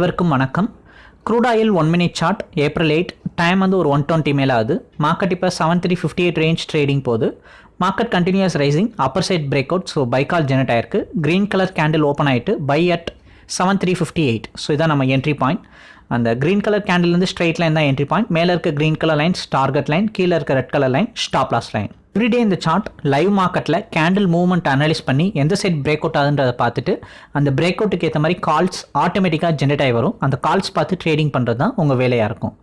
அனைவருக்கும் வணக்கம். Crude oil one minute chart April eight time வந்து ஒரு ஒன் டுவெண்ட்டி மேலே ஆகுது மார்க்கெட் இப்போ seven three fifty eight range trading போகுது. Market continues rising upper side break out so buy call generate ஆயிருக்கு. Green colour candle open ஆகிட்டு by at seven three fifty eight so இதான் நம்ம entry point அந்த green colour கேண்டில்லேருந்து straight line தான் entry point மேலே இருக்க green colour lines target line கீழே இருக்க red colour line stop loss line everyday இந்த சார்ட் லைவ் மார்க்கெட்டில் கேண்டில் மூவ்மெண்ட் அனலைஸ் பண்ணி எந்த சைட் பிரேக் அவுட் ஆகுன்றதை பார்த்துட்டு அந்த பிரேக் அவுட்டுக்கு ஏற்ற மாதிரி கால்ஸ் ஆட்டோமேட்டிக்காக ஜென்ரேட் ஆகி வரும். அந்த கால்ஸ் பார்த்து ட்ரேடிங் பண்ணுறது தான் உங்கள் வேலையாக இருக்கும்.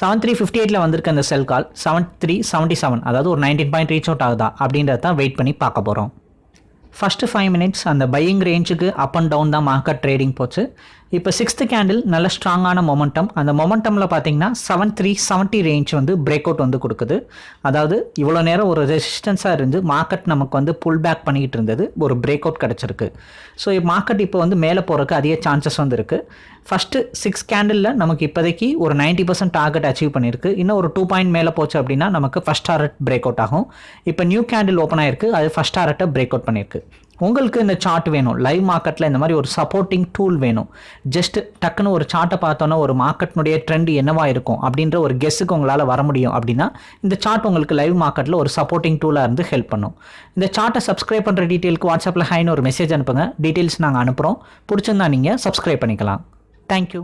செவன் த்ரீ ஃபிஃப்டி எயிட்டில் வந்திருக்க அந்த sell call seven three seventy seven அதாவது ஒரு நைன்டீன் பாயிண்ட் ரீச் அவுட் ஆகுதா அப்படின்றத தான் வெயிட் பண்ணி பார்க்க போகிறோம் ஃபஸ்ட்டு ஃபைவ் மினிட்ஸ் அந்த பையிங் ரேஞ்சுக்கு அப் அண்ட் டவுன் தான் மார்க்கெட் ட்ரேடிங் போச்சு. இப்போ சிக்ஸ்த்து கேண்டில் நல்ல ஸ்ட்ராங்கான மொமெண்டம் அந்த மொமெண்டமில் பார்த்தீங்கன்னா செவன் த்ரீ செவன்ட்டி ரேஞ்ச் வந்து பிரேக் அவுட் வந்து கொடுக்குது. அதாவது இவ்வளோ நேரம் ஒரு ரெசிஸ்டன்ஸாக இருந்து மார்க்கெட் நமக்கு வந்து புல் பேக் பண்ணிக்கிட்டு இருந்தது. ஒரு பிரேக் அவுட் கிடச்சிருக்கு. ஸோ மார்க்கெட் இப்போ வந்து மேலே போகிறதுக்கு அதிக சான்சஸ் வந்து இருக்குது ஃபஸ்ட்டு சிக்ஸ் கேண்டிலில் நமக்கு இப்போதைக்கு ஒரு நைன்ட்டி பர்சன்ட் டார்கெட் அச்சீவ் பண்ணியிருக்கு. இன்னும் ஒரு டூ பாயிண்ட் மேலே போச்சு அப்படின்னா நமக்கு ஃபஸ்ட் டாரட் பிரேக் அவுட் ஆகும். இப்போ நியூ கேண்டில் ஓப்பன் ஆயிருக்கு. அது ஃபஸ்ட் டாரட்டை பிரேக் அவுட் பண்ணியிருக்கு. உங்களுக்கு இந்த சார்ட் வேணும். லைவ் மார்க்கெட்டில் இந்த மாதிரி ஒரு சப்போர்ட்டிங் டூல் வேணும். ஜஸ்ட் டக்குன்னு ஒரு சார்ட்டை பார்த்தோன்னா ஒரு மார்க்கெட்னுடைய ட்ரெண்ட் என்னவா இருக்கும் அப்படின்ற ஒரு கெஸ்ஸுக்கு உங்களால் வர முடியும் அப்படின்னா இந்த சார்ட் உங்களுக்கு லைவ் மார்க்கெட்டில் ஒரு சப்போர்ட்டிங் டூலாக இருந்து ஹெல்ப் பண்ணும். இந்த சார்ட்டை சப்ஸ்கிரைப் பண்ணுற டீட்டெயிலுக்கு வாட்ஸ்அப்பில் ஹைன்னு ஒரு மெசேஜ் அனுப்புங்க. டீட்டெயில்ஸ் நாங்கள் அனுப்புகிறோம் பிடிச்சிருந்தா நீங்கள் சப்ஸ்கிரைப் பண்ணிக்கலாம். தேங்க்யூ